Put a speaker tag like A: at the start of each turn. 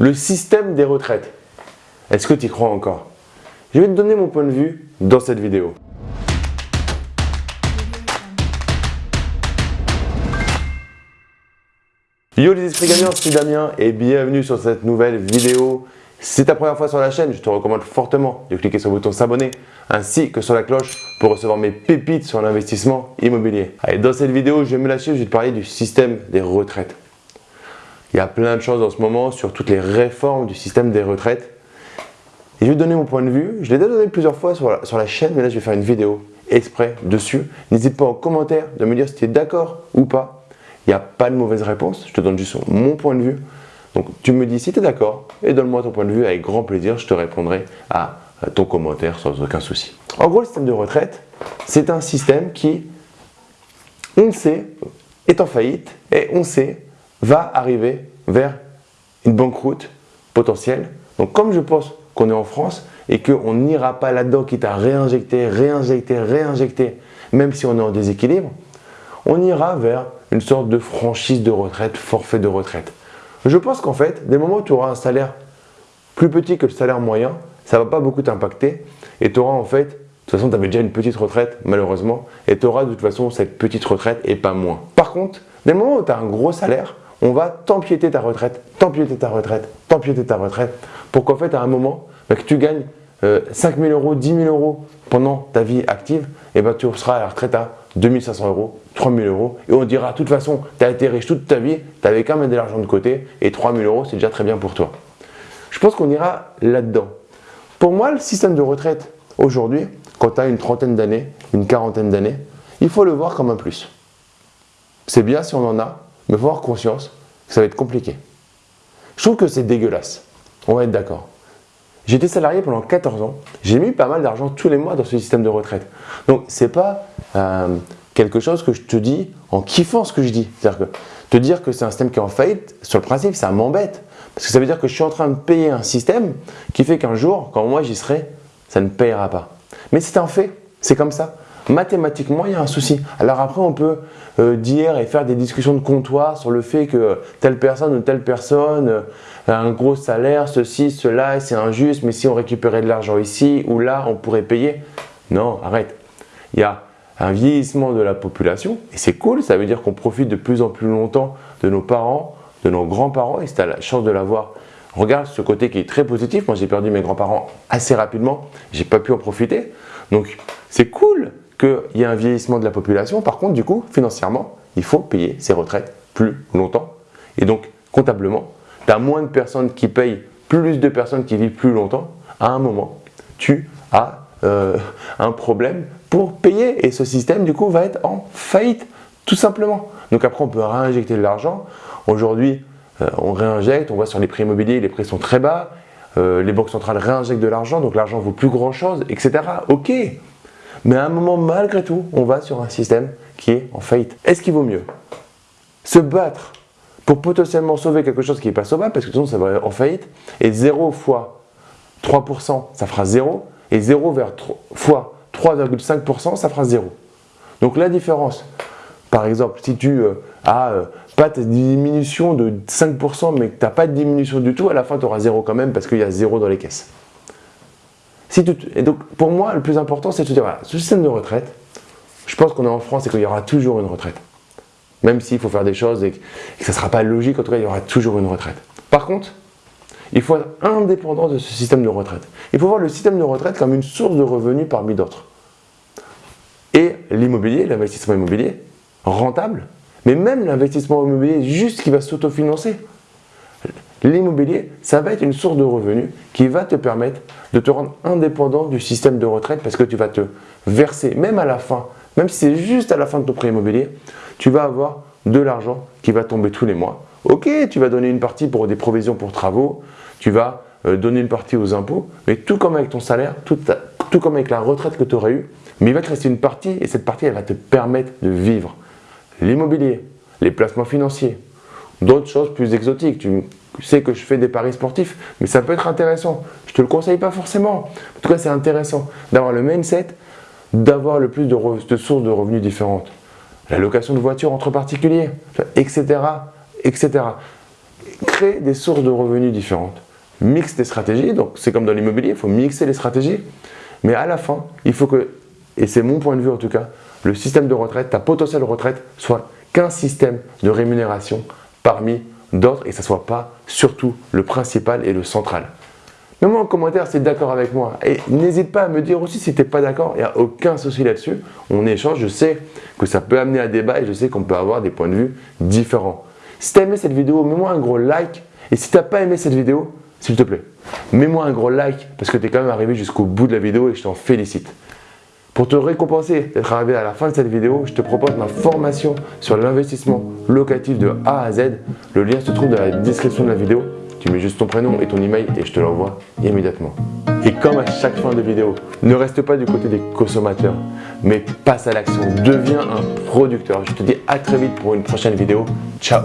A: le système des retraites. Est-ce que tu y crois encore? Je vais te donner mon point de vue dans cette vidéo. Yo les esprits gagnants, c'est Damien et bienvenue sur cette nouvelle vidéo. Si c'est ta première fois sur la chaîne, je te recommande fortement de cliquer sur le bouton s'abonner ainsi que sur la cloche pour recevoir mes pépites sur l'investissement immobilier. Allez, dans cette vidéo, je vais me lâcher, je vais te parler du système des retraites. Il y a plein de choses en ce moment sur toutes les réformes du système des retraites. Et je vais donner mon point de vue. Je l'ai déjà donné plusieurs fois sur la, sur la, chaîne, mais là je vais faire une vidéo exprès dessus. N'hésite pas en commentaire de me dire si tu es d'accord ou pas. Il n'y a pas de mauvaise réponse, je te donne juste mon point de vue. Donc tu me dis si tu es d'accord et donne-moi ton point de vue avec grand plaisir, je te répondrai à ton commentaire sans aucun souci. En gros, le système de retraite, c'est un système qui, on le sait, est en faillite et on sait va arriver vers une banqueroute potentielle. Donc comme je pense qu'on est en France et qu'on n'ira pas là-dedans quitte à réinjecter, réinjecter, réinjecter, même si on est en déséquilibre, on ira vers une sorte de franchise de retraite, forfait de retraite. Je pense qu'en fait, des moments où tu auras un salaire plus petit que le salaire moyen, ça ne va pas beaucoup t'impacter et tu auras en fait, de toute façon tu avais déjà une petite retraite malheureusement et tu auras de toute façon cette petite retraite et pas moins. Par contre, des moments où tu as un gros salaire, on va t'empiéter ta retraite, t'empiéter ta retraite, t'empiéter ta retraite, pour qu'en fait, à un moment, bah, que tu gagnes 5 euh, 000 euros, 10 000 euros pendant ta vie active, et ben, tu seras à la retraite à 2 500 euros, 3 000 euros, et on dira, de toute façon, tu as été riche toute ta vie, tu avais qu'à mettre de l'argent de côté, et 3 000 euros, c'est déjà très bien pour toi. Je pense qu'on ira là-dedans. Pour moi, le système de retraite, aujourd'hui, quand tu as une trentaine d'années, une quarantaine d'années, il faut le voir comme un plus. C'est bien si on en a, mais il faut avoir conscience que ça va être compliqué. Je trouve que c'est dégueulasse. On va être d'accord. J'étais salarié pendant 14 ans. J'ai mis pas mal d'argent tous les mois dans ce système de retraite. Donc, ce n'est pas euh, quelque chose que je te dis en kiffant ce que je dis. C'est-à-dire que te dire que c'est un système qui est en faillite, sur le principe, ça m'embête. Parce que ça veut dire que je suis en train de payer un système qui fait qu'un jour, quand moi j'y serai, ça ne payera pas. Mais c'est un fait, c'est comme ça mathématiquement, il y a un souci. Alors après, on peut euh, dire et faire des discussions de comptoir sur le fait que telle personne ou telle personne euh, a un gros salaire, ceci, cela, c'est injuste, mais si on récupérait de l'argent ici ou là, on pourrait payer. Non, arrête. Il y a un vieillissement de la population et c'est cool, ça veut dire qu'on profite de plus en plus longtemps de nos parents, de nos grands-parents et si tu la chance de l'avoir, regarde ce côté qui est très positif. Moi, j'ai perdu mes grands-parents assez rapidement, j'ai pas pu en profiter. Donc, c'est cool qu'il y a un vieillissement de la population. Par contre, du coup, financièrement, il faut payer ses retraites plus longtemps. Et donc, comptablement, tu as moins de personnes qui payent, plus de personnes qui vivent plus longtemps. À un moment, tu as euh, un problème pour payer. Et ce système, du coup, va être en faillite, tout simplement. Donc après, on peut réinjecter de l'argent. Aujourd'hui, euh, on réinjecte, on voit sur les prix immobiliers, les prix sont très bas. Euh, les banques centrales réinjectent de l'argent, donc l'argent vaut plus grand chose, etc. Ok, mais à un moment, malgré tout, on va sur un système qui est en faillite. Est-ce qu'il vaut mieux se battre pour potentiellement sauver quelque chose qui n'est pas sauvable, parce que sinon ça va en faillite, et 0 fois 3%, ça fera 0, et 0 vers 3, fois 3,5%, ça fera 0. Donc la différence, par exemple, si tu euh, as euh, pas de diminution de 5%, mais que tu n'as pas de diminution du tout, à la fin tu auras 0 quand même, parce qu'il y a 0 dans les caisses et donc, pour moi, le plus important, c'est de se dire, ce système de retraite, je pense qu'on est en France et qu'il y aura toujours une retraite. Même s'il faut faire des choses et que, ça ne sera pas logique, en tout cas, il y aura toujours une retraite. Par contre, il faut être indépendant de ce système de retraite. Il faut voir le système de retraite comme une source de revenus parmi d'autres. Et l'immobilier, l'investissement immobilier, rentable, mais même l'investissement immobilier juste qui va s'autofinancer, L'immobilier, ça va être une source de revenus qui va te permettre de te rendre indépendant du système de retraite parce que tu vas te verser, même à la fin, même si c'est juste à la fin de ton prêt immobilier, tu vas avoir de l'argent qui va tomber tous les mois. Ok, tu vas donner une partie pour des provisions pour travaux, tu vas euh, donner une partie aux impôts, mais tout comme avec ton salaire, tout, comme avec la retraite que tu aurais eue, mais il va te rester une partie et cette partie, elle va te permettre de vivre. L'immobilier, les placements financiers, d'autres choses plus exotiques. Sais que je fais des paris sportifs, mais ça peut être intéressant. Je te le conseille pas forcément. En tout cas, c'est intéressant d'avoir le mindset, d'avoir le plus de, sources de revenus différentes. La location de voitures entre particuliers, etc., etc. crée des sources de revenus différentes. Mixe tes stratégies, donc c'est comme dans l'immobilier, il faut mixer les stratégies. Mais à la fin, il faut que, et c'est mon point de vue en tout cas, le système de retraite, ta potentielle retraite, soit qu'un système de rémunération parmi d'autres et que ne soit pas surtout le principal et le central. Mets-moi en commentaire si tu es d'accord avec moi. Et n'hésite pas à me dire aussi si tu n'es pas d'accord. Il n'y a aucun souci là-dessus. On échange. Je sais que ça peut amener à débat et je sais qu'on peut avoir des points de vue différents. Si tu aimé cette vidéo, mets-moi un gros like. Et si tu n'as pas aimé cette vidéo, s'il te plaît, mets-moi un gros like parce que tu es quand même arrivé jusqu'au bout de la vidéo et je t'en félicite. Pour te récompenser d'être arrivé à la fin de cette vidéo, je te propose ma formation sur l'investissement locatif de A à Z. Le lien se trouve dans la description de la vidéo. Tu mets juste ton prénom et ton email et je te l'envoie immédiatement. Et comme à chaque fin de vidéo, ne reste pas du côté des consommateurs, mais passe à l'action. Deviens un producteur. Je te dis à très vite pour une prochaine vidéo. Ciao